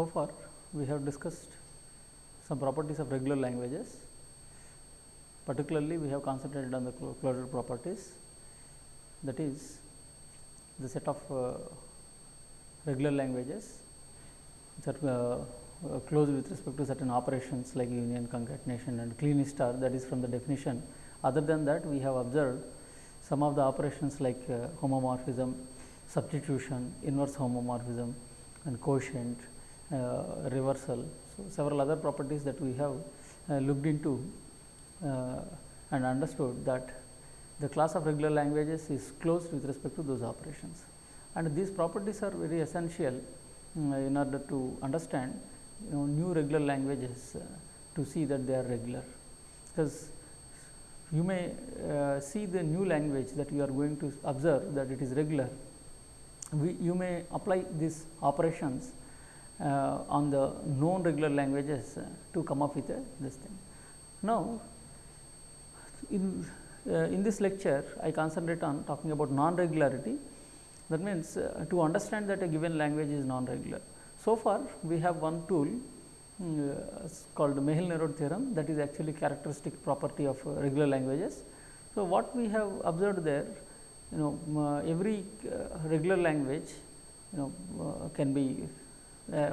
so far we have discussed some properties of regular languages. Particularly, we have concentrated on the clo- closure properties that is the set of uh, regular languages are uh, uh, closed with respect to certain operations like union, concatenation and Kleene star that is from the definition. Other than that, we have observed some of the operations like uh, homomorphism, substitution, inverse homomorphism and quotient, reversal. So, several other properties that we have uh, looked into uh, and understood that the class of regular languages is closed with respect to those operations. And these properties are very essential in order to understand you know new regular languages uh, to see that they are regular. Because you may uh, see the new language that you are going to observe that it is regular. We, you may apply these operations uh, on the known regular languages uh, to come up with a, this thing. Now, in, uh, in this lecture, I concentrate on talking about non-regularity. That means, uh, to understand that a given language is non-regular. So far, we have one tool um, uh, called Myhill-Nerode theorem that is actually characteristic property of uh, regular languages. So, what we have observed there, you know, uh, every uh, regular language, you know, uh, can be uh,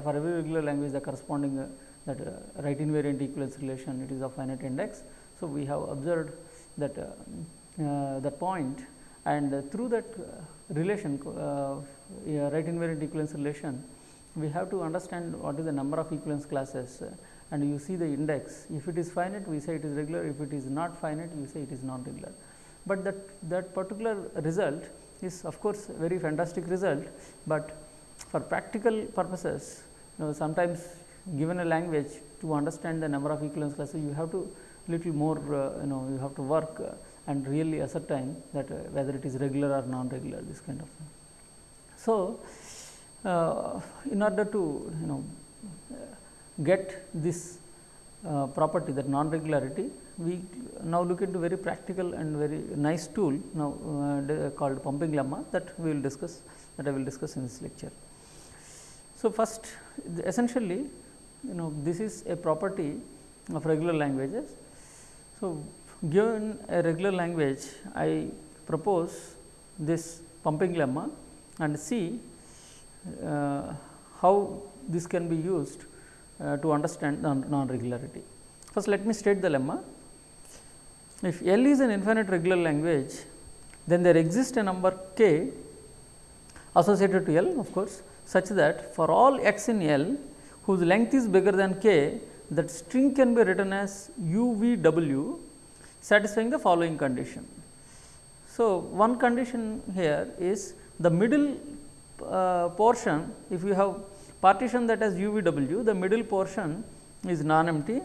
for every regular language the corresponding uh, that uh, right invariant equivalence relation it is of finite index. So, we have observed that uh, uh, that point and uh, through that uh, relation uh, right invariant equivalence relation we have to understand what is the number of equivalence classes uh, and you see the index if it is finite we say it is regular if it is not finite you say it is non regular. But that that particular result is of course very fantastic result, but for practical purposes you know sometimes given a language to understand the number of equivalence classes you have to little more uh, you know you have to work uh, and really ascertain that uh, whether it is regular or non regular this kind of thing. So, uh, in order to you know get this uh, property that non regularity we now look into very practical and very nice tool now uh, called pumping lemma that we will discuss that I will discuss in this lecture. So, first essentially you know this is a property of regular languages. So, given a regular language I propose this pumping lemma and see uh, how this can be used uh, to understand non, regularity. First let me state the lemma. If L is an infinite regular language, then there exists a number k associated to L of course, such that for all x in L whose length is bigger than k, that string can be written as u v w satisfying the following condition. So, one condition here is the middle uh, portion if you have partition that has u v w, the middle portion is non empty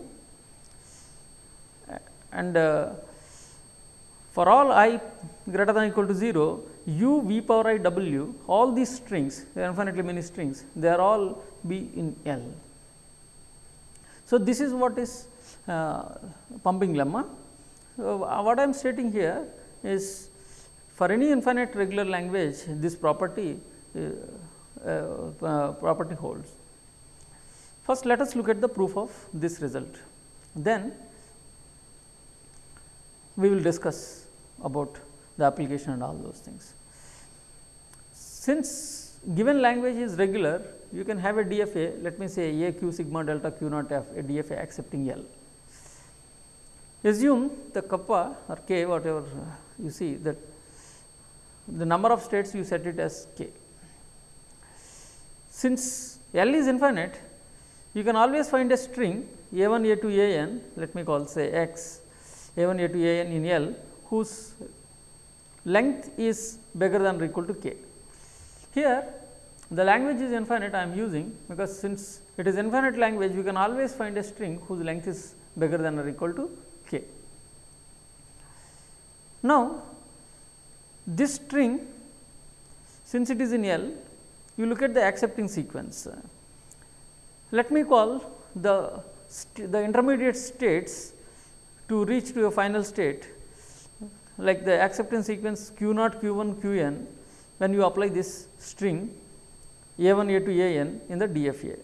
and uh, for all i greater than equal to 0 u v power i w all these strings are infinitely many strings they are all be in L. So, this is what is uh, pumping lemma. So, what I am stating here is for any infinite regular language this property uh, uh, property holds. First let us look at the proof of this result then we will discuss about the application and all those things. Since given language is regular, you can have a DFA, let me say A q sigma delta q naught f, a DFA accepting L. Assume the kappa or k whatever you see that the number of states you set it as k. Since L is infinite, you can always find a string a 1 a 2 a n, let me call say x a 1 a 2 a n in L whose length is bigger than or equal to k. Here the language is infinite I am using because since it is infinite language we can always find a string whose length is bigger than or equal to k. Now, this string since it is in L you look at the accepting sequence. Let me call the the intermediate states to reach to a final state like the acceptance sequence q naught q 1 q n when you apply this string a 1 a 2 a n in the DFA.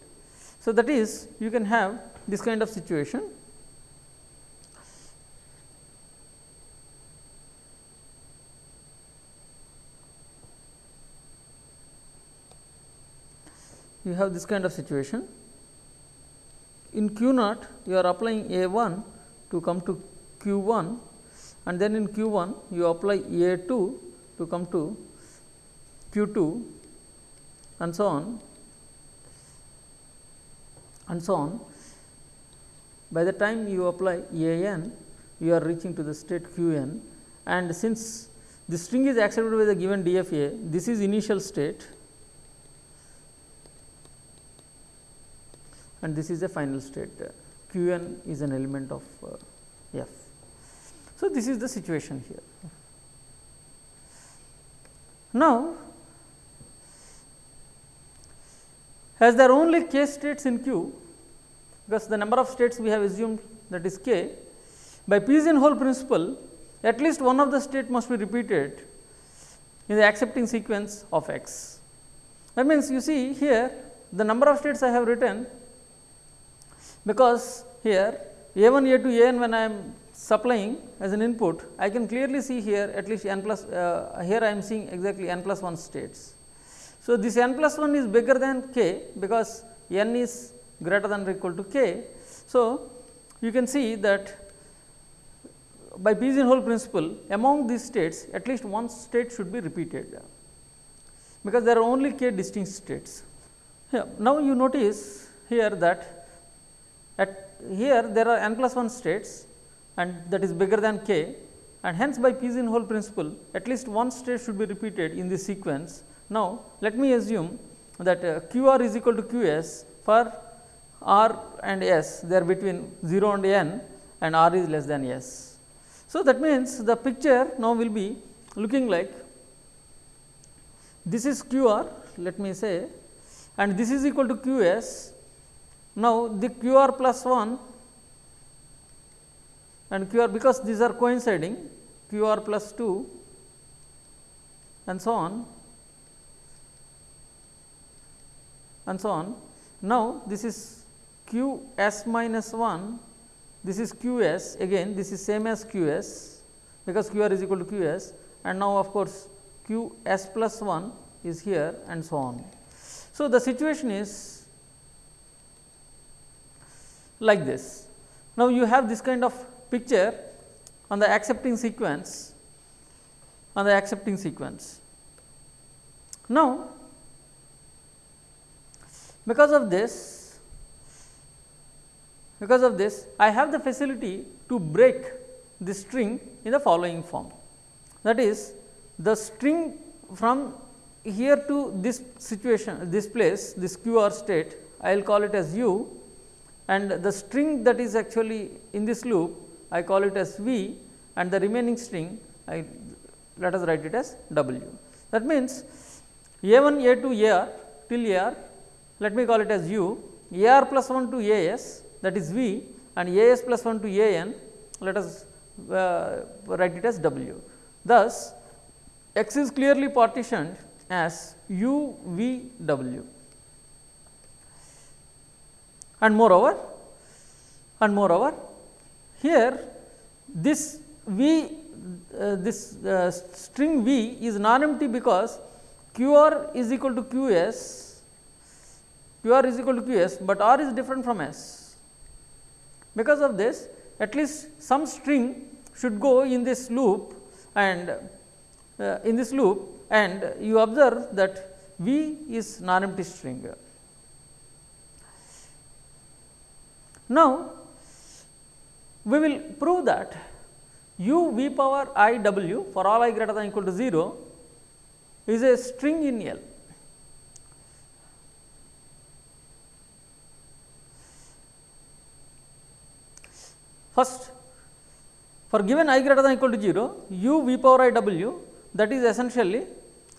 So, that is you can have this kind of situation. You have this kind of situation. In Q naught, you are applying A 1 to come to Q 1 and then in Q 1 you apply A 2 to come to Q 2 and so on and so on. By the time you apply A n, you are reaching to the state Q n and since the string is accepted by the given DFA, this is initial state and this is a final state. Q n is an element of uh, F. So, this is the situation here. Now, as there are only k states in Q, because the number of states we have assumed that is k, by pigeonhole principle at least one of the state must be repeated in the accepting sequence of x. That means, you see here the number of states I have written because here a 1 a 2 a n when I am supplying as an input I can clearly see here at least n plus uh, here I am seeing exactly n plus 1 states. So, this n plus 1 is bigger than k because n is greater than or equal to k. So, you can see that by pigeonhole principle among these states at least one state should be repeated because there are only k distinct states. Yeah, now, you notice here that at here there are n plus 1 states and that is bigger than k and hence by pigeonhole principle at least one state should be repeated in this sequence. Now, let me assume that uh, q r is equal to q s for r and s they are between 0 and n and r is less than s. So, that means the picture now will be looking like this is q r let me say and this is equal to q s now, the q r plus 1 and q r because these are coinciding q r plus 2 and so on and so on. Now, this is q s minus 1 this is q s again this is same as q s because q r is equal to q s and now of course, q s plus 1 is here and so on. So, the situation is like this. Now, you have this kind of picture on the accepting sequence on the accepting sequence. Now, because of this because of this I have the facility to break the string in the following form that is the string from here to this situation this place this q r state I will call it as u and the string that is actually in this loop I call it as V and the remaining string I let us write it as W. That means, A 1 A 2 A r till A r let me call it as U A r plus 1 to A s that is V and A s plus 1 to A n let us uh, write it as W. Thus, x is clearly partitioned as U V W and moreover and moreover here this v uh, this uh, string v is non empty because q r is equal to q s q r is equal to q s, but r is different from s. Because of this at least some string should go in this loop and uh, in this loop and you observe that v is non empty string. Now, we will prove that u v power i w for all i greater than equal to 0 is a string in L. First, for given i greater than equal to 0, u v power i w that is essentially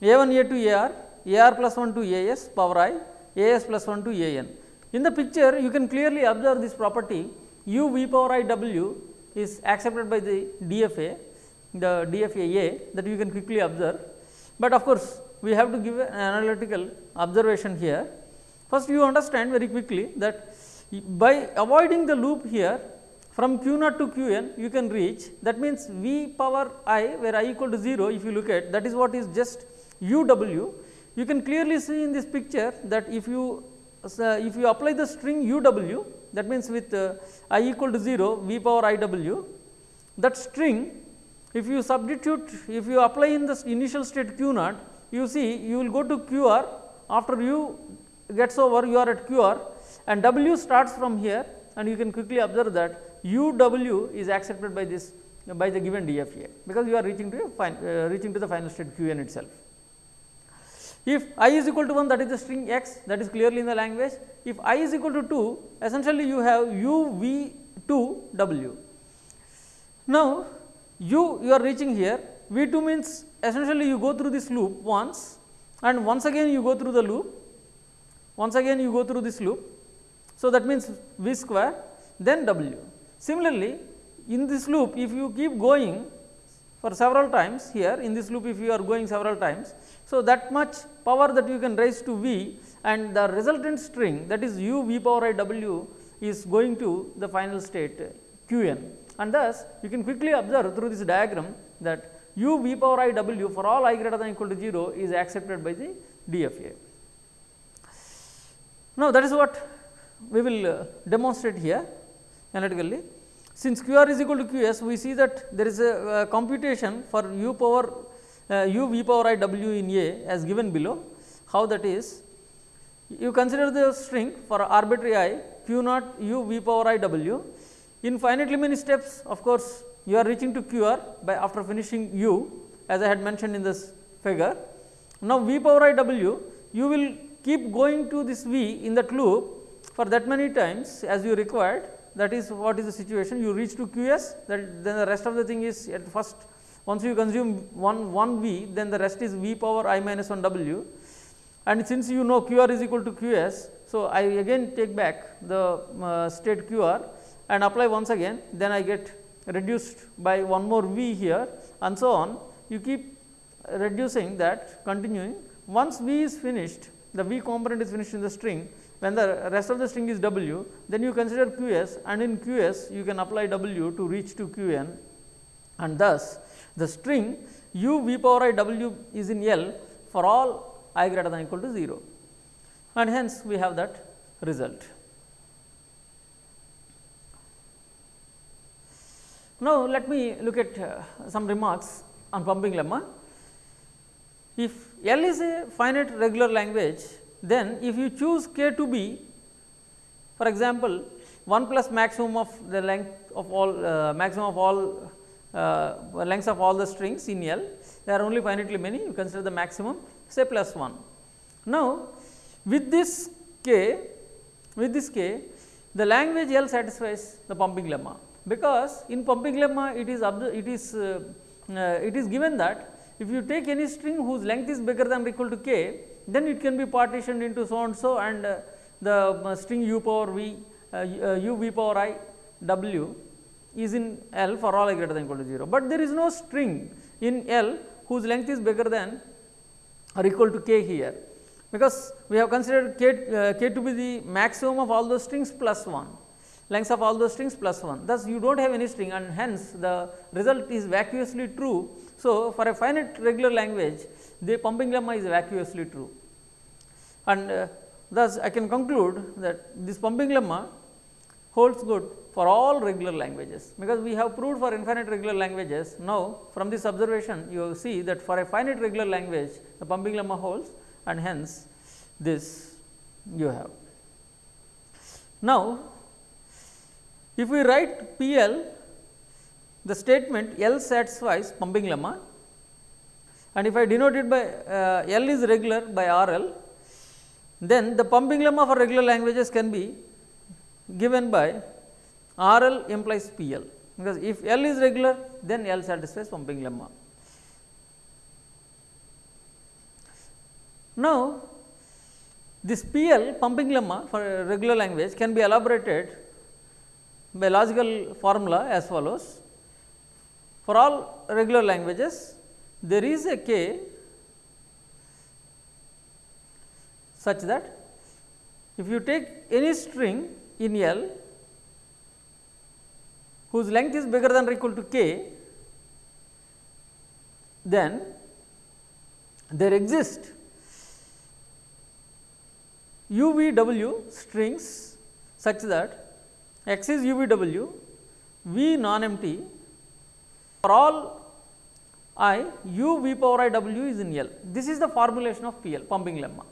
a 1 a 2 a r, a r plus 1 to a s power i, a s plus 1 to a n. In the picture you can clearly observe this property u v power i w is accepted by the DFA, the DFA A that you can quickly observe, but of course, we have to give an analytical observation here First you understand very quickly that by avoiding the loop here from q naught to q n you can reach that means v power i where i equal to 0 if you look at that is what is just u w. You can clearly see in this picture that if you uh, if you apply the string u w that means with uh, i equal to 0 v power i w that string if you substitute if you apply in the initial state q naught you see you will go to q r after u gets over you are at q r and w starts from here and you can quickly observe that u w is accepted by this by the given DFA because you are reaching to a fine, uh, reaching to the final state q n itself. If i is equal to 1 that is the string x that is clearly in the language. If i is equal to 2 essentially you have u v 2 w. Now, u you are reaching here v 2 means essentially you go through this loop once and once again you go through the loop once again you go through this loop. So, that means v square then w. Similarly, in this loop if you keep going for several times here in this loop if you are going several times. So, that much power that you can raise to V and the resultant string that is u v power i w is going to the final state q n and thus you can quickly observe through this diagram that u v power i w for all i greater than equal to 0 is accepted by the DFA. Now, that is what we will uh, demonstrate here analytically. Since q r is equal to q s, we see that there is a computation for u power uh, u v power i w in A as given below. How that is? You consider the string for arbitrary i q naught u v power i w. In finitely many steps of course, you are reaching to q r by after finishing u as I had mentioned in this figure. Now, v power i w you will keep going to this v in that loop for that many times as you required that is what is the situation. You reach to QS that then the rest of the thing is at first once you consume one 1 V then the rest is V power i minus 1 W. And since you know QR is equal to QS. So, I again take back the uh, state QR and apply once again. Then I get reduced by one more V here and so on. You keep reducing that continuing. Once V is finished the V component is finished in the string when the rest of the string is W, then you consider QS and in QS you can apply W to reach to Qn and thus the string u v power i w is in L for all i greater than equal to 0 and hence we have that result. Now, let me look at uh, some remarks on pumping lemma. If L is a finite regular language, then if you choose k to be for example, 1 plus maximum of the length of all uh, maximum of all uh, lengths of all the strings in L, there are only finitely many you consider the maximum say plus 1. Now, with this k with this k the language L satisfies the pumping lemma, because in pumping lemma it is it is uh, uh, it is given that if you take any string whose length is bigger than or equal to k then it can be partitioned into so and so and uh, the uh, string u power v uh, u v power i w is in L for all i greater than equal to 0, but there is no string in L whose length is bigger than or equal to k here, because we have considered k, uh, k to be the maximum of all those strings plus 1 lengths of all those strings plus 1. Thus, you do not have any string and hence the result is vacuously true. So, for a finite regular language the pumping lemma is vacuously true and uh, thus I can conclude that this pumping lemma holds good for all regular languages, because we have proved for infinite regular languages. Now, from this observation you see that for a finite regular language the pumping lemma holds and hence this you have. Now, if we write P L the statement L satisfies pumping lemma and if I denote it by uh, L is regular by R L then the pumping lemma for regular languages can be given by R L implies P L, because if L is regular then L satisfies pumping lemma. Now, this P L pumping lemma for regular language can be elaborated by logical formula as follows. For all regular languages, there is a k such that if you take any string in L whose length is bigger than or equal to k, then there exist UVW strings such that x is UVW, V non-empty for all i u v power i w is in L. This is the formulation of PL pumping lemma.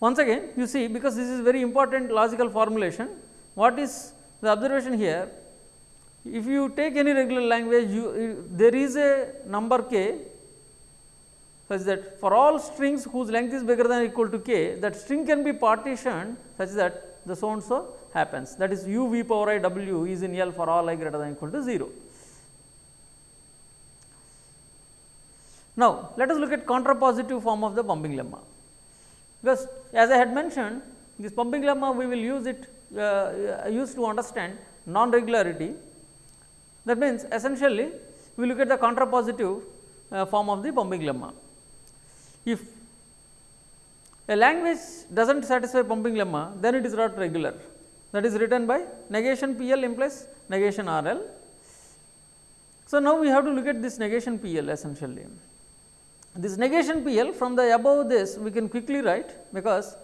Once again you see because this is very important logical formulation, what is the observation here? If you take any regular language, you, there is a number k such that for all strings whose length is bigger than or equal to k, that string can be partitioned such that the so and so happens. That is u v power i w is in L for all i greater than or equal to 0. Now, let us look at contrapositive form of the pumping lemma, because as I had mentioned this pumping lemma we will use it uh, use to understand non-regularity. That means, essentially we look at the contrapositive uh, form of the pumping lemma. If a language does not satisfy pumping lemma, then it is not regular that is written by negation P L implies negation R L. So, now we have to look at this negation P L essentially. This negation P L from the above this we can quickly write because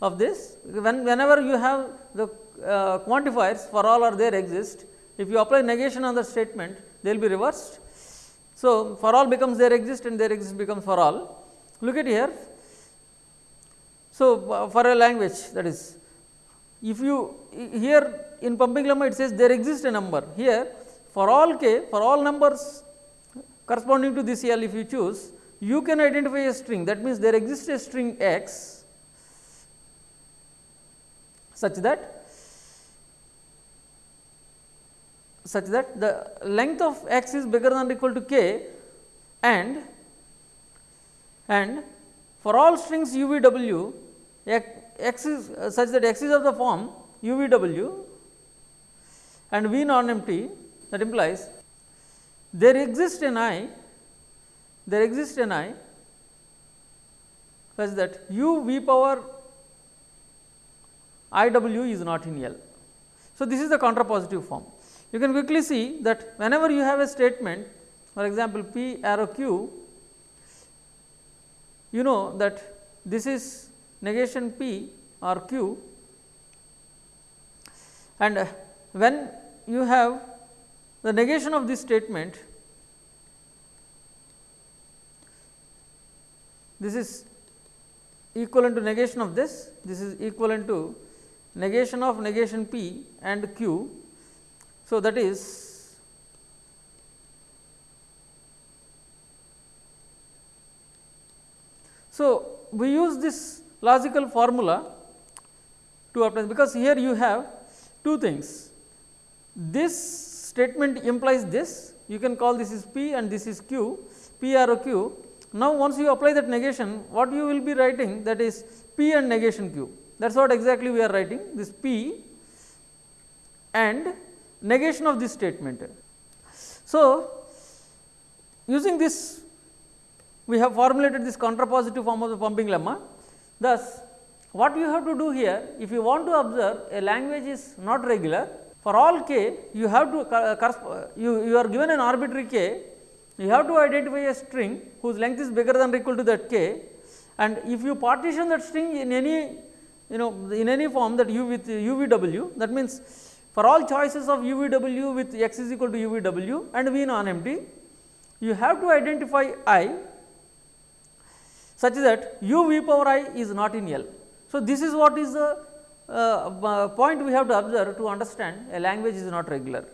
of this when whenever you have the uh, quantifiers for all or there exist if you apply negation on the statement they will be reversed. So, for all becomes there exist and there exist becomes for all. Look at here. So, uh, for a language that is if you here in pumping lemma it says there exists a number here for all k for all numbers corresponding to this L if you choose you can identify a string. That means there exists a string x such that such that the length of x is bigger than or equal to k and and for all strings u v w x is uh, such that x is of the form u v w and v non empty that implies there exists an i there exists an i such that u v power i w is not in L. So, this is the contrapositive form. You can quickly see that whenever you have a statement for example, p arrow q you know that this is negation p or q and when you have the negation of this statement this is equivalent to negation of this, this is equivalent to negation of negation p and q. So, that is so we use this logical formula to obtain because here you have two things. This statement implies this you can call this is p and this is q, p arrow q now, once you apply that negation what you will be writing that is p and negation q that is what exactly we are writing this p and negation of this statement. So, using this we have formulated this contrapositive form of the pumping lemma. Thus, what you have to do here if you want to observe a language is not regular for all k you have to uh, uh, you, you are given an arbitrary k you have to identify a string whose length is bigger than or equal to that k and if you partition that string in any you know in any form that u with uvw that means for all choices of uvw with x is equal to uvw and v non empty you have to identify i such that u v power i is not in L. So, this is what is the uh, point we have to observe to understand a language is not regular.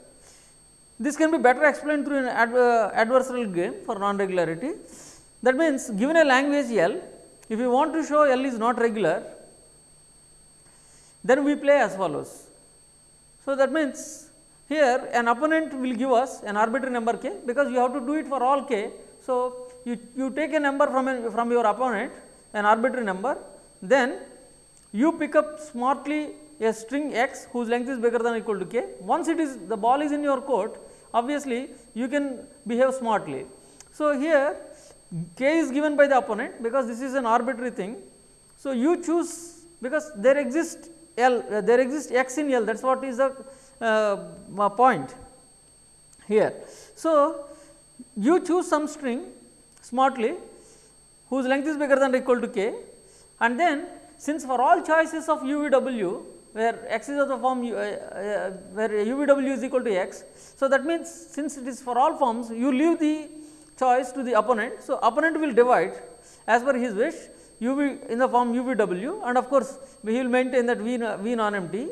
This can be better explained through an uh, adversarial game for non-regularity. That means, given a language L, if you want to show L is not regular, then we play as follows. So, that means, here an opponent will give us an arbitrary number k because you have to do it for all k. So, you, you take a number from, from your opponent an arbitrary number, then you pick up smartly a string x whose length is bigger than or equal to k. Once it is the ball is in your court, obviously you can behave smartly. So, here k is given by the opponent because this is an arbitrary thing. So, you choose because there exists L, uh, there x in L that is what is the uh, point here. So, you choose some string smartly whose length is bigger than or equal to k and then since for all choices of u v w where x is of the form uh, uh, where u v w is equal to x. So, that means, since it is for all forms you leave the choice to the opponent. So, opponent will divide as per his wish u v in the form u v w and of course, we will maintain that v, v non empty.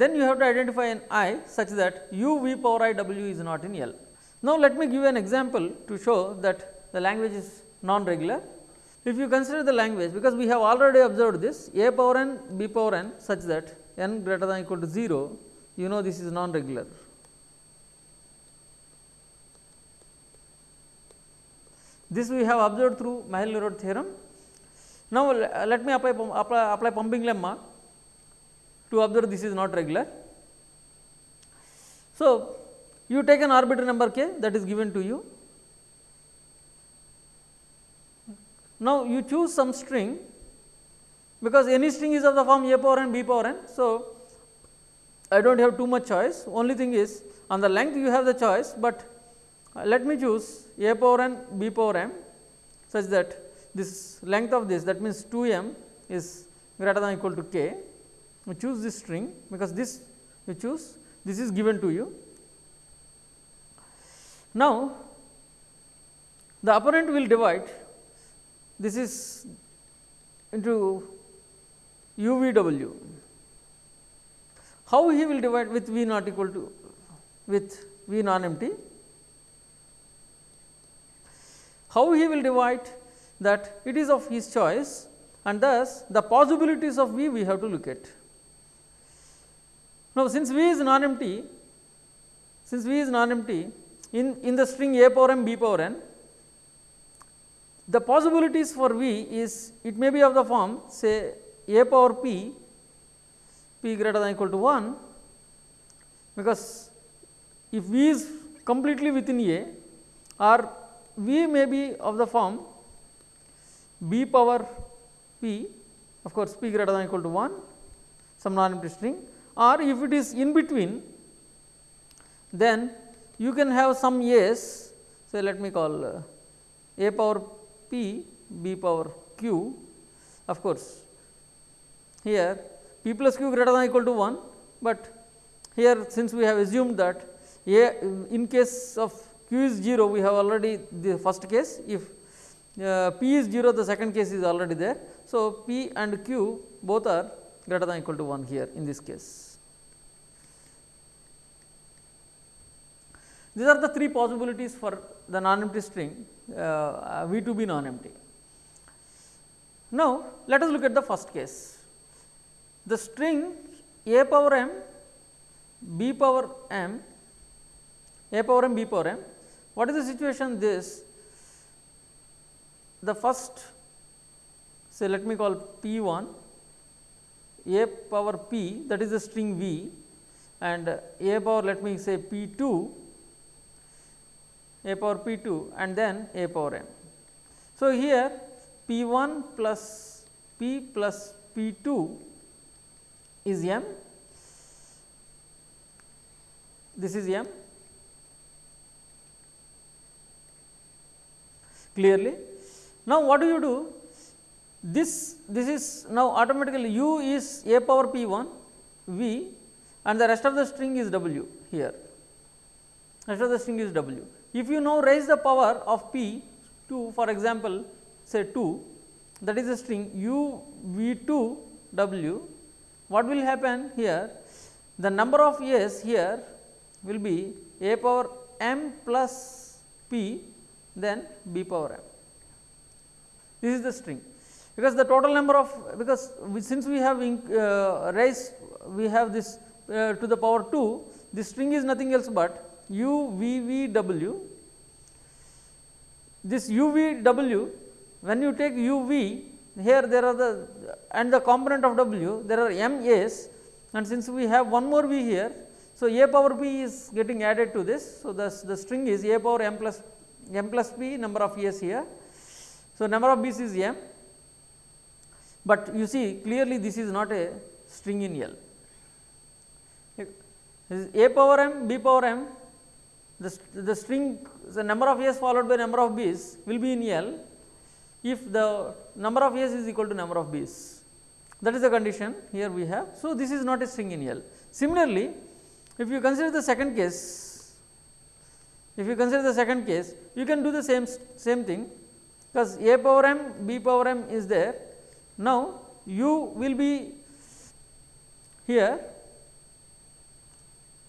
Then you have to identify an i such that u v power i w is not in L. Now, let me give an example to show that the language is non regular. If you consider the language because we have already observed this a power n b power n such that n greater than equal to 0 you know this is non regular. This we have observed through Myhill-Nerode theorem. Now, uh, let me apply, apply, apply pumping lemma to observe this is not regular. So, you take an arbitrary number k that is given to you Now, you choose some string because any string is of the form a power n b power n. So, I do not have too much choice only thing is on the length you have the choice, but uh, let me choose a power n b power m such that this length of this that means 2 m is greater than equal to k. You choose this string because this you choose this is given to you. Now, the opponent will divide this is into u v w. How he will divide with v not equal to with v non empty? How he will divide that it is of his choice and thus the possibilities of v we have to look at. Now, since v is non empty, since v is non empty in, in the string a power m b power n the possibilities for V is it may be of the form say a power p p greater than equal to 1 because if V is completely within A or V may be of the form b power p of course p greater than equal to 1 some non empty string or if it is in between then you can have some A's say let me call uh, a power p b power q of course here p plus q greater than equal to 1, but here since we have assumed that a in case of q is 0 we have already the first case if uh, p is 0 the second case is already there. So, p and q both are greater than equal to 1 here in this case. These are the three possibilities for the non-empty string uh, V to be non-empty. Now, let us look at the first case. The string a power m, b power m, a power m, b power m. What is the situation? This the first say let me call p 1 a power p that is the string v and a power let me say p 2 a power p 2 and then a power m. So, here p 1 plus p plus p 2 is m, this is m clearly. Now, what do you do? This, this is now automatically u is a power p 1 v and the rest of the string is w here, rest of the string is w. If you now raise the power of p to for example say 2 that is a string u v 2 w what will happen here the number of s here will be a power m plus p then b power m. This is the string because the total number of because we, since we have uh, raised we have this uh, to the power 2 this string is nothing else but u v v w. This u v w when you take u v here there are the and the component of w there are m a's and since we have one more v here. So, a power p is getting added to this. So, the, the string is a power m plus m plus p number of a's here. So, number of b's is m. but you see clearly this is not a string in L. A power m, B power m, the, the string the number of A's followed by number of B's will be in L if the number of A's is equal to number of B's. That is the condition here we have. So, this is not a string in L. Similarly, if you consider the second case, if you consider the second case, you can do the same same thing because a power m, b power m is there. Now, u will be here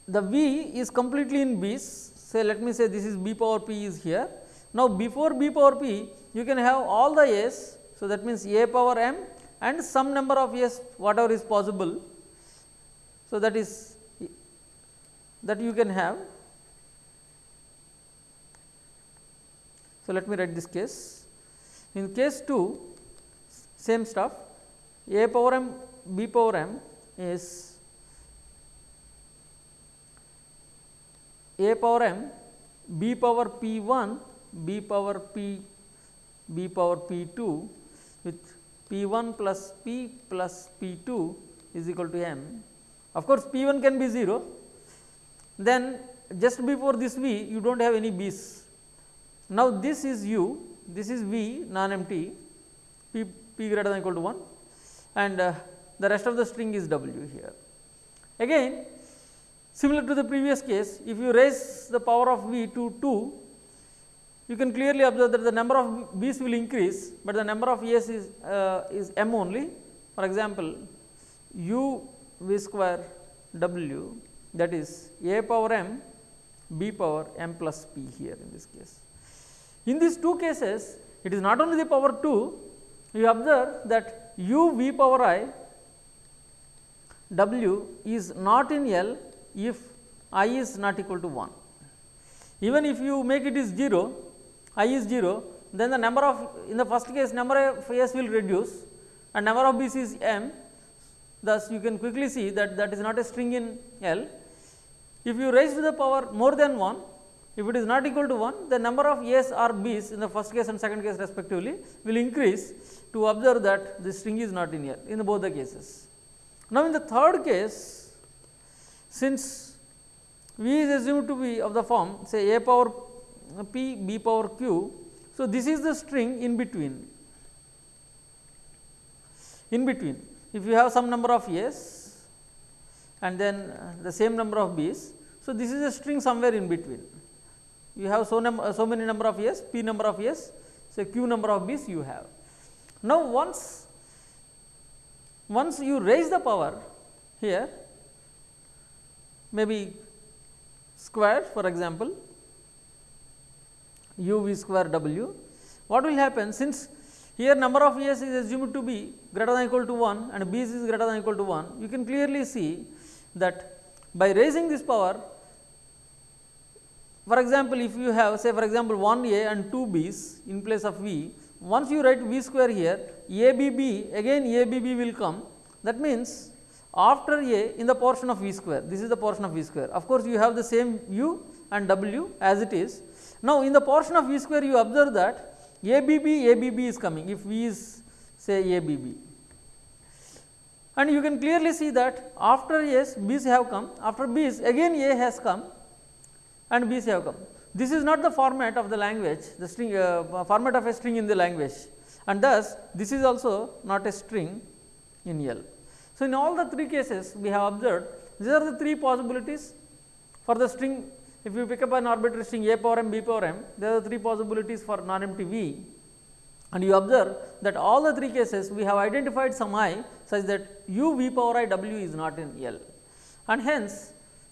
the v is completely in b's say let me say this is b power p is here. Now, before b power p you can have all the a's. So, that means a power m and some number of a's whatever is possible. So, that is that you can have. So, let me write this case. In case 2 same stuff a power m b power m is a power m b power p 1 b power p b power p 2 with p 1 plus p plus p 2 is equal to m. Of course, p 1 can be 0 then just before this v you do not have any b's. Now, this is u, this is v non empty p, p greater than equal to 1 and uh, the rest of the string is w here. Again similar to the previous case if you raise the power of v to 2 you can clearly observe that the number of b's will increase, but the number of a's is, uh, is m only. For example, u v square w that is a power m b power m plus p here in this case. In these two cases it is not only the power 2 you observe that u v power i w is not in L if i is not equal to 1. Even if you make it is 0 i is 0 then the number of in the first case number of s will reduce and number of b's is m thus you can quickly see that that is not a string in L if you raise to the power more than 1, if it is not equal to 1, the number of A's or B's in the first case and second case respectively will increase to observe that the string is not in here in both the cases. Now, in the third case, since V is assumed to be of the form say A power P, B power Q. So, this is the string in between, in between. If you have some number of A's and then the same number of B's. So, this is a string somewhere in between. You have so, so many number of A's, P number of A's, so Q number of B's you have. Now, once once you raise the power here maybe square for example u v square w. What will happen? Since here number of A's is assumed to be greater than equal to 1 and B's is greater than equal to 1 you can clearly see that by raising this power for example, if you have say for example, 1 a and 2 b's in place of v, once you write v square here a b b again a b b will come. That means after a in the portion of v square this is the portion of v square of course, you have the same u and w as it is. Now, in the portion of v square you observe that a b b a b b is coming if v is say a b b and you can clearly see that after S B's have come, after B's again A has come and B's have come. This is not the format of the language, the string uh, format of a string in the language and thus this is also not a string in L. So, in all the three cases we have observed these are the three possibilities for the string if you pick up an arbitrary string a power m b power m there are three possibilities for non empty v and you observe that all the three cases we have identified some i such that u v power i w is not in L and hence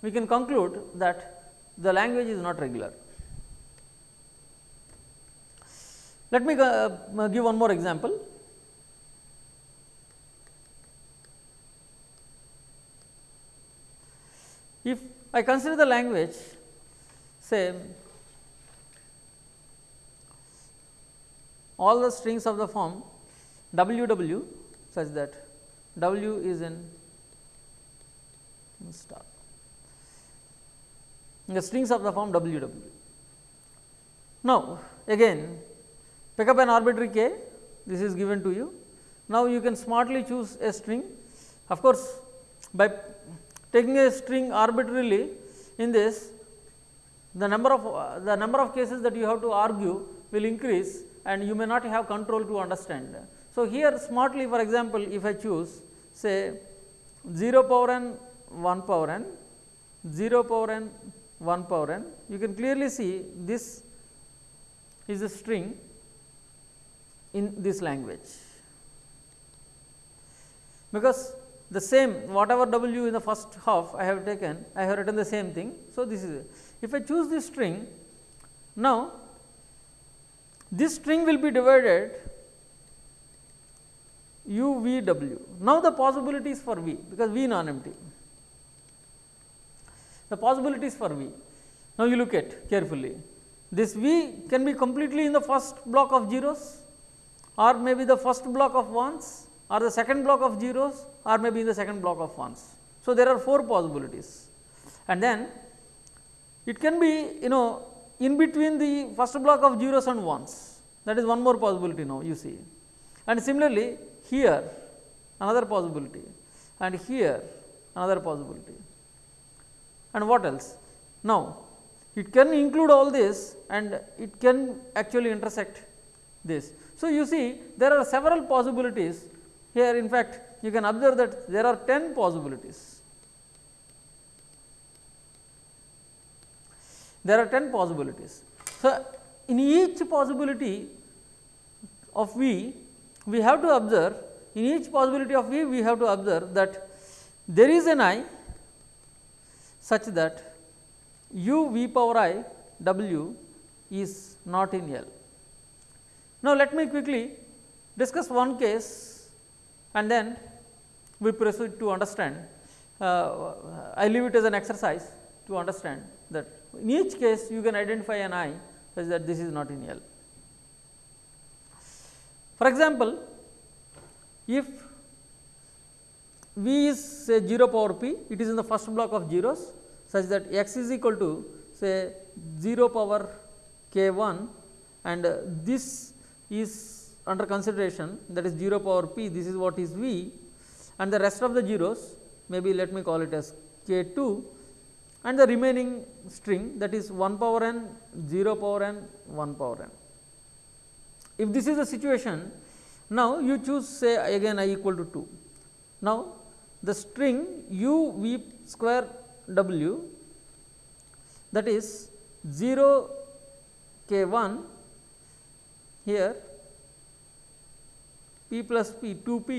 we can conclude that the language is not regular. Let me uh, give one more example. If I consider the language say all the strings of the form w w such that w is in star the strings of the form w w. Now, again pick up an arbitrary k this is given to you Now, you can smartly choose a string. Of course, by taking a string arbitrarily in this the number of uh, the number of cases that you have to argue will increase and you may not have control to understand. So, here smartly for example, if I choose say 0 power n 1 power n 0 power n 1 power n you can clearly see this is a string in this language because the same whatever w in the first half I have taken I have written the same thing. So, this is if I choose this string now this string will be divided u v w. Now, the possibilities for v because v non empty the possibilities for v. Now, you look at carefully this v can be completely in the first block of zeros or maybe the first block of ones or the second block of zeros or maybe in the second block of ones. So, there are 4 possibilities and then it can be you know in between the first block of zeros and ones that is one more possibility now you see and similarly here another possibility and here another possibility and what else. Now, it can include all this and it can actually intersect this. So, you see there are several possibilities here in fact, you can observe that there are 10 possibilities. There are 10 possibilities. So, in each possibility of V, we have to observe in each possibility of V, we have to observe that there is an I such that u v power i w is not in L. Now, let me quickly discuss one case and then we proceed to understand. Uh, I leave it as an exercise to understand that in each case you can identify an i such that this is not in L. For example, if v is say 0 power p, it is in the first block of zeros such that x is equal to say 0 power k 1 and uh, this is under consideration that is 0 power p this is what is v and the rest of the zeros maybe let me call it as k 2 and the remaining string that is 1 power n 0 power n 1 power n. If this is the situation now you choose say again i equal to 2. Now, the string u v square w that is 0 k 1 here p plus p 2 p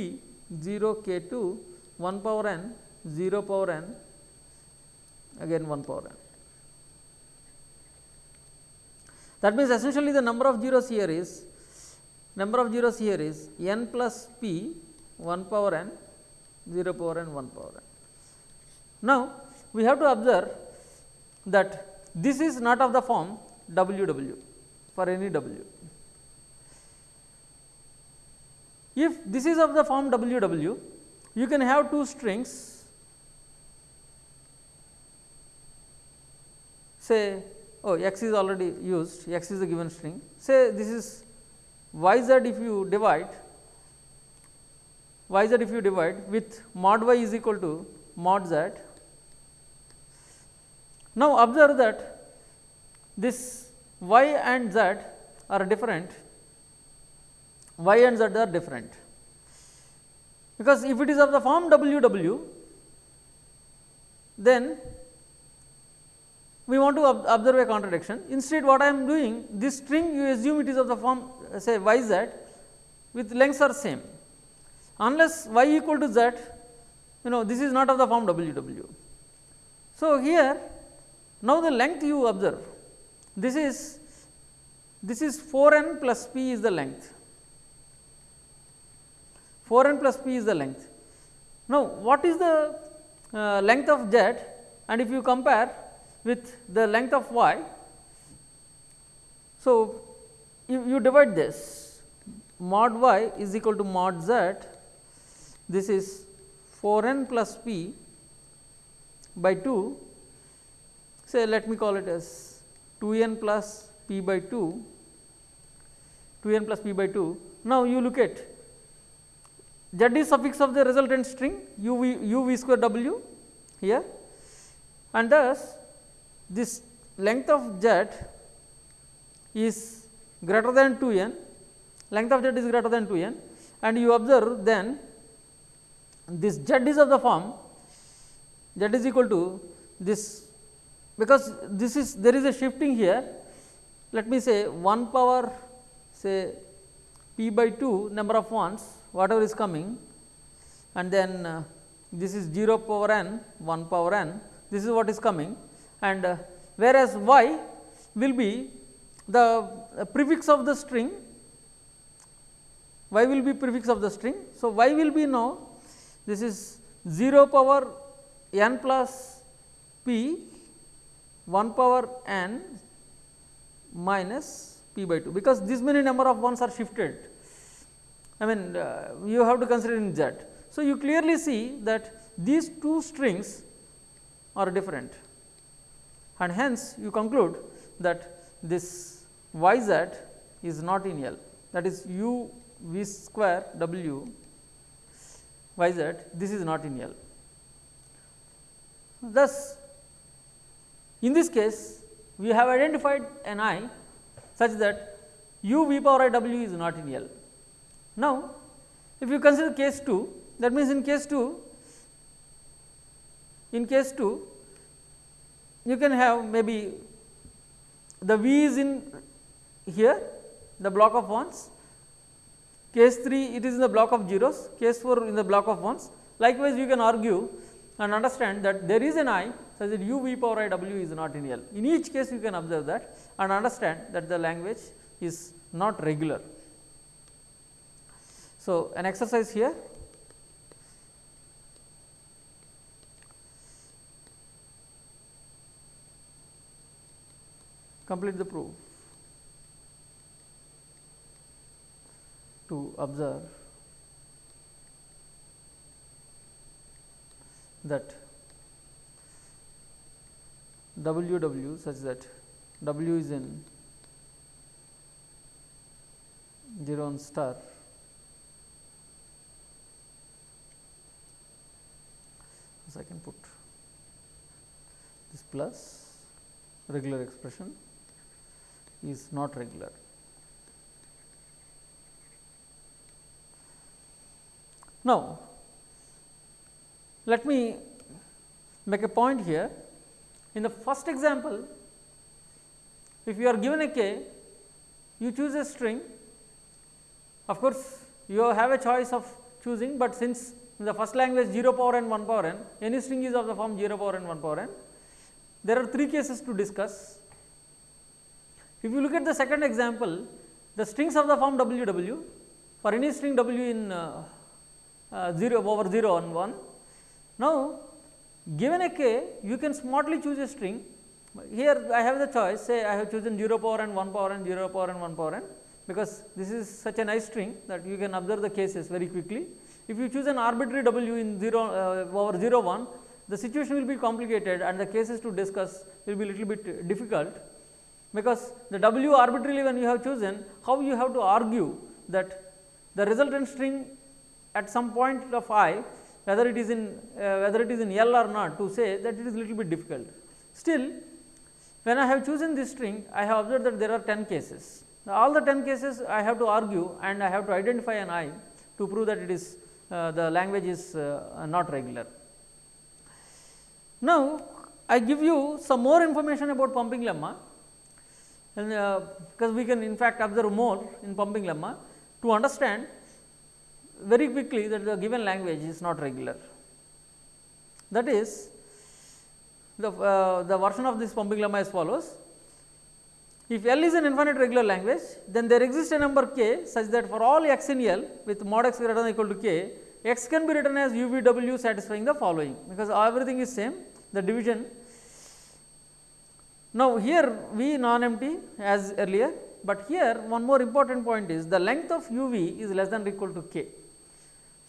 0 k 2 1 power n 0 power n again 1 power n. That means, essentially the number of zeros here is number of zeros here is n plus p 1 power n 0 power n 1 power n. Now, we have to observe that this is not of the form w w for any w. If this is of the form w w, you can have two strings. Say oh x is already used x is the given string. Say this is y z if you divide y z if you divide with mod y is equal to mod z. Now, observe that this y and z are different, y and z are different, because if it is of the form w w, then we want to observe a contradiction. Instead, what I am doing this string you assume it is of the form say y z with lengths are same, unless y equal to z you know this is not of the form w w. So, here now, the length you observe this is this is 4 n plus p is the length 4 n plus p is the length. Now, what is the uh, length of z and if you compare with the length of y. So, you, you divide this mod y is equal to mod z this is 4 n plus p by 2 say let me call it as 2 n plus p by 2, 2 n plus p by 2. Now, you look at z is suffix of the resultant string u v u v square w here. And thus this length of z is greater than 2 n length of z is greater than 2 n. And you observe then this z is of the form z is equal to this because this is there is a shifting here. Let me say 1 power say p by 2 number of ones whatever is coming and then uh, this is 0 power n 1 power n this is what is coming and uh, whereas y will be the uh, prefix of the string y will be prefix of the string. So, y will be now this is 0 power n plus p 1 power n minus p by 2 because this many number of ones are shifted I mean uh, you have to consider in z. So, you clearly see that these two strings are different and hence you conclude that this y z is not in L that is u v square w y z this is not in L. Thus, in this case we have identified an i such that u v power i w is not in L. Now, if you consider case 2 that means in case 2 in case 2 you can have maybe the v is in here the block of ones case 3 it is in the block of zeros case 4 in the block of ones likewise you can argue and understand that there is an i such that u v power i w is not in L. In each case you can observe that and understand that the language is not regular. So, an exercise here. Complete the proof. To observe that W W such that W is in 0 on star so I can put this plus regular expression is not regular. Now, let me make a point here. In the first example, if you are given a k, you choose a string. Of course, you have a choice of choosing, but since in the first language 0 power n 1 power n, any string is of the form 0 power n 1 power n. There are three cases to discuss. If you look at the second example, the strings of the form w w for any string w in uh, uh, 0 over 0 on 1. Now, given a k, you can smartly choose a string. Here I have the choice say I have chosen 0 power n 1 power n 0 power n 1 power n because this is such a nice string that you can observe the cases very quickly. If you choose an arbitrary w in 0 uh, over 0 1, the situation will be complicated and the cases to discuss will be little bit difficult because the w arbitrarily when you have chosen how you have to argue that the resultant string at some point of i whether it is in uh, whether it is in L or not to say that it is little bit difficult. Still when I have chosen this string I have observed that there are 10 cases. Now, all the 10 cases I have to argue and I have to identify an i to prove that it is uh, the language is uh, not regular. Now, I give you some more information about pumping lemma and uh, because we can in fact observe more in pumping lemma to understand very quickly that the given language is not regular. That is the, uh, the version of this pumping lemma as follows. If L is an infinite regular language, then there exists a number k such that for all x in L with mod x greater than or equal to k, x can be written as u v w satisfying the following, because everything is same the division. Now, here v non empty as earlier, but here one more important point is the length of u v is less than or equal to k.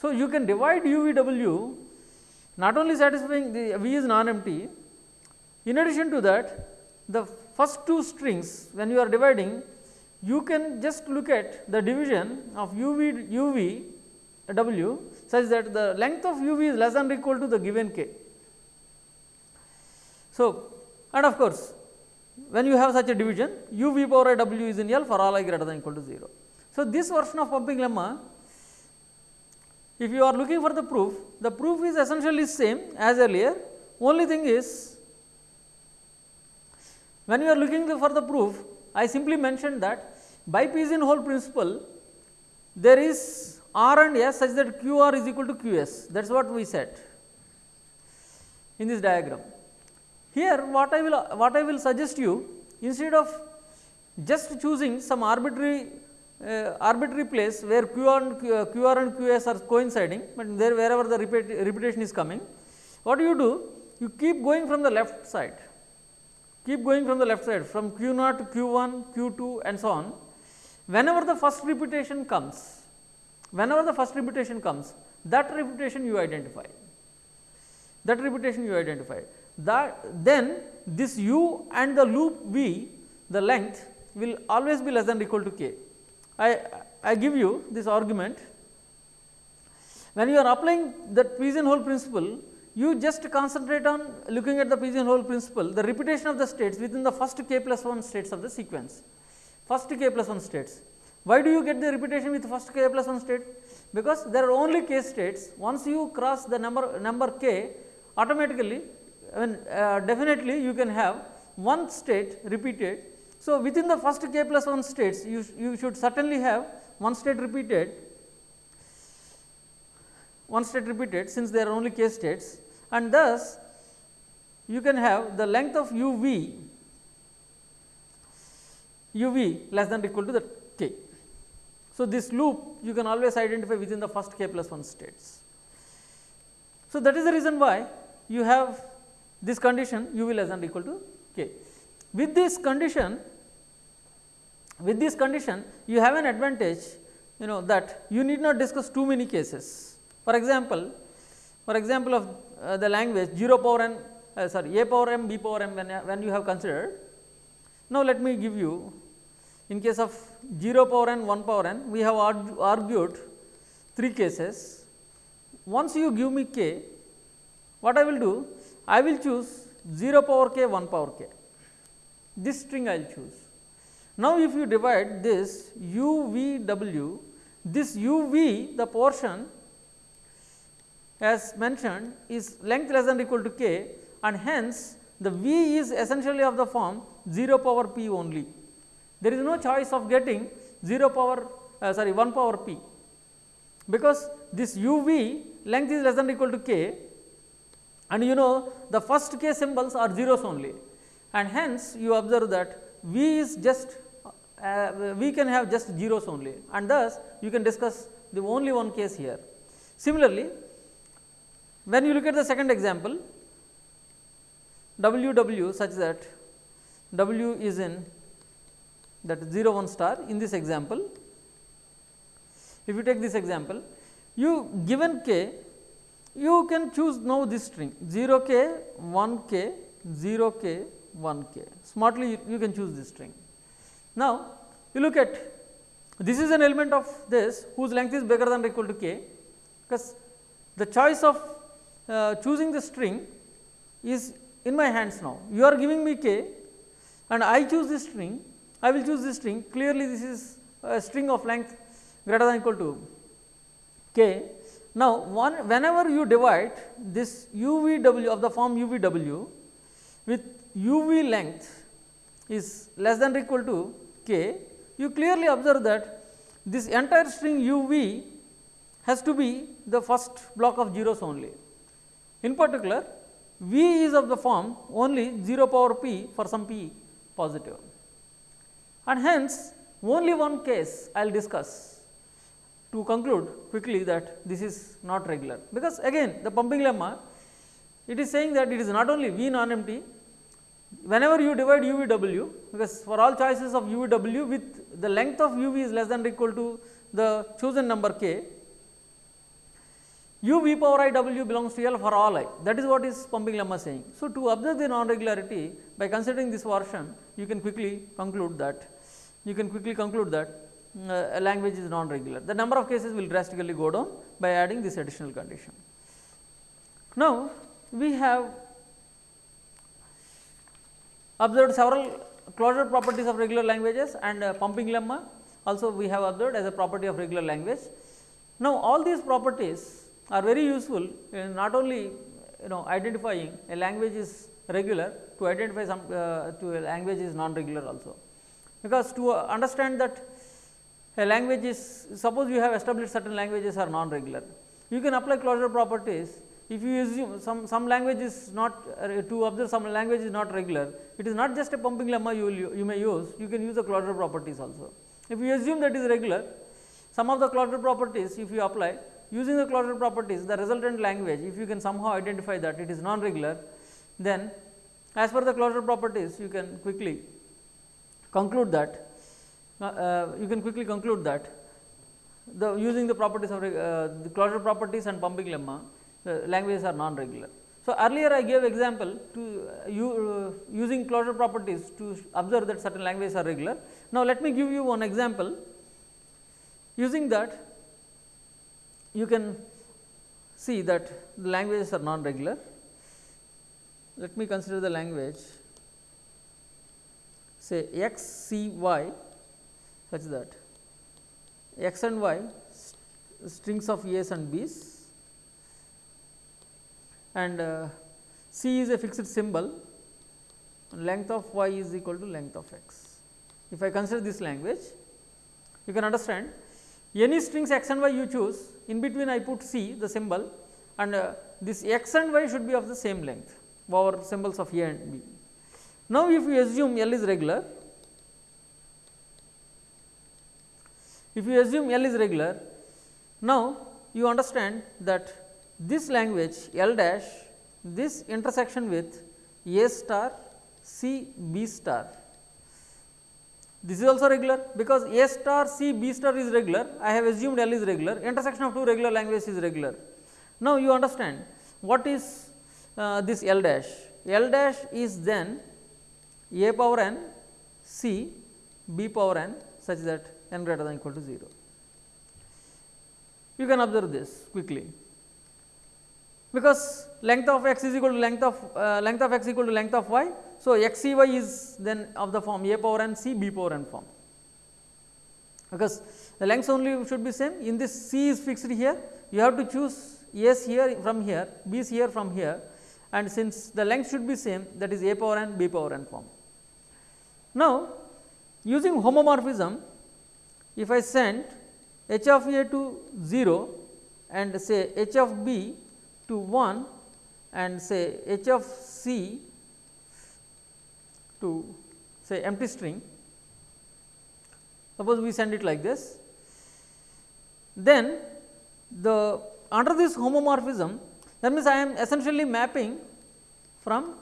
So, you can divide u v w not only satisfying the v is non empty, in addition to that the first two strings when you are dividing you can just look at the division of u v u v w such that the length of u v is less than or equal to the given k. So, and of course, when you have such a division u v power i w is in L for all i greater than or equal to 0. So, this version of pumping lemma if you are looking for the proof, the proof is essentially same as earlier, only thing is when you are looking for the proof, I simply mentioned that by pigeonhole principle, there is R and S such that Q R is equal to Q S, that is what we said in this diagram. Here what I will what I will suggest you instead of just choosing some arbitrary uh, arbitrary place where Q and Q, uh, QR and QS are coinciding, but there wherever the repetition is coming, what do you do? You keep going from the left side, keep going from the left side from Q 0 to Q 1, Q 2 and so on. Whenever the first repetition comes, whenever the first repetition comes, that repetition you identify, that repetition you identify. That then this u and the loop v, the length will always be less than or equal to k. I, I give you this argument. When you are applying that pigeonhole principle, you just concentrate on looking at the pigeonhole principle, the repetition of the states within the first k plus 1 states of the sequence, first k plus 1 states. Why do you get the repetition with first k plus 1 state? Because there are only k states. Once you cross the number number k, automatically, I mean, uh, definitely you can have one state repeated so, within the first k plus 1 states you, you should certainly have one state repeated one state repeated since there are only k states and thus you can have the length of u v u v less than or equal to the k. So, this loop you can always identify within the first k plus 1 states. So, that is the reason why you have this condition u v less than or equal to k. With this condition with this condition you have an advantage you know that you need not discuss too many cases. For example, for example of uh, the language 0 power n uh, sorry a power m b power m when, when you have considered. Now, let me give you in case of 0 power n 1 power n we have argue, argued three cases. Once you give me k what I will do I will choose 0 power k 1 power k this string I will choose now, if you divide this u v w, this u v the portion as mentioned is length less than or equal to k and hence the v is essentially of the form 0 power p only. There is no choice of getting 0 power uh, sorry 1 power p because this u v length is less than or equal to k and you know the first k symbols are zeros only and hence you observe that v is just uh, we can have just zeros only and thus you can discuss the only one case here. Similarly, when you look at the second example W W such that W is in that 0 1 star in this example. If you take this example, you given k, you can choose now this string 0 k, 1 k, 0 k, 1 k. Smartly you, you can choose this string. Now, you look at this is an element of this whose length is bigger than or equal to k because the choice of uh, choosing the string is in my hands now. You are giving me k and I choose this string, I will choose this string clearly this is a string of length greater than equal to k. Now, one whenever you divide this u v w of the form u v w with u v length is less than or equal to k, you clearly observe that this entire string u v has to be the first block of zeros only. In particular, v is of the form only 0 power p for some p positive. And hence only one case I will discuss to conclude quickly that this is not regular. Because again the pumping lemma it is saying that it is not only v non empty whenever you divide u v w because for all choices of u v w with the length of u v is less than or equal to the chosen number k u v power i w belongs to L for all i that is what is pumping lemma saying. So, to observe the non regularity by considering this version you can quickly conclude that you can quickly conclude that uh, a language is non-regular. The number of cases will drastically go down by adding this additional condition. Now, we have observed several closure properties of regular languages and uh, pumping lemma also we have observed as a property of regular language. Now, all these properties are very useful in not only you know identifying a language is regular to identify some uh, to a language is non-regular also. Because to uh, understand that a language is suppose you have established certain languages are non-regular, you can apply closure properties if you assume some, some language is not uh, to observe some language is not regular, it is not just a pumping lemma you will you may use, you can use the closure properties also. If you assume that is regular, some of the closure properties if you apply using the closure properties the resultant language if you can somehow identify that it is non-regular then as per the closure properties you can quickly conclude that uh, uh, you can quickly conclude that the using the properties of uh, the closure properties and pumping lemma the languages are non-regular. So, earlier I gave example to uh, you uh, using closure properties to observe that certain languages are regular. Now, let me give you one example using that you can see that the languages are non-regular. Let me consider the language say x c y such that x and y strings of a's and b's and uh, c is a fixed symbol length of y is equal to length of x. If I consider this language you can understand any strings x and y you choose in between I put c the symbol and uh, this x and y should be of the same length our symbols of a and b. Now, if you assume L is regular, if you assume L is regular, now you understand that this language L dash this intersection with A star C B star this is also regular because A star C B star is regular I have assumed L is regular intersection of two regular languages is regular. Now, you understand what is uh, this L dash L dash is then A power n C B power n such that n greater than equal to 0. You can observe this quickly because length of x is equal to length of uh, length of x equal to length of y. So, x c y is then of the form a power n c b power n form because the lengths only should be same in this c is fixed here you have to choose s here from here b is here from here and since the length should be same that is a power n b power n form. Now, using homomorphism if I send h of a to 0 and say h of b to 1 and say h of c to say empty string suppose we send it like this then the under this homomorphism that means I am essentially mapping from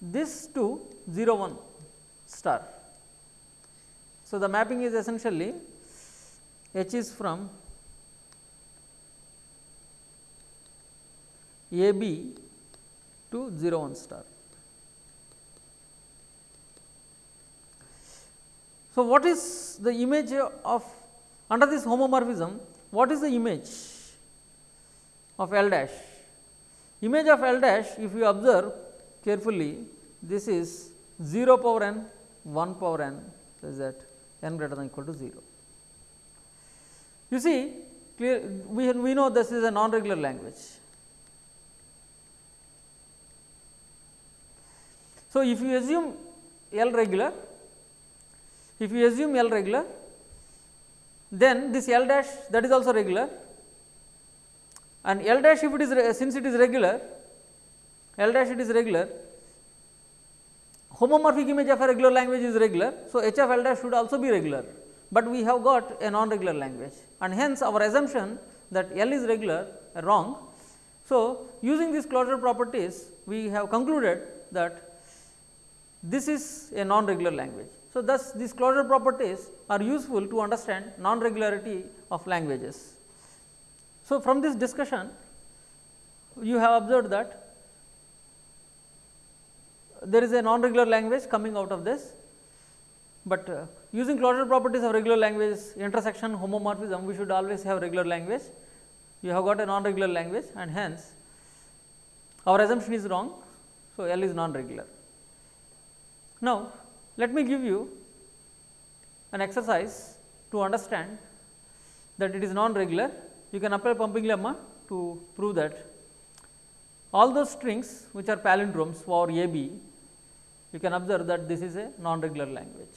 this to 0 1 star. So, the mapping is essentially h is from A B to 0 1 star. So, what is the image of under this homomorphism what is the image of L dash? Image of L dash if you observe carefully this is 0 power n 1 power n is that n greater than equal to 0. You see clear we, we know this is a non regular language So, if you assume L regular, if you assume L regular, then this L dash that is also regular and L dash if it is since it is regular, L dash it is regular, homomorphic image of a regular language is regular. So, H of L dash should also be regular, but we have got a non regular language and hence our assumption that L is regular wrong. So, using these closure properties we have concluded that this is a non-regular language. So, thus these closure properties are useful to understand non-regularity of languages. So, from this discussion you have observed that there is a non-regular language coming out of this but uh, using closure properties of regular language intersection homomorphism we should always have regular language you have got a non regular language and hence our assumption is wrong. So, L is non regular. Now, let me give you an exercise to understand that it is non regular you can apply pumping lemma to prove that all those strings which are palindromes for A B you can observe that this is a non regular language.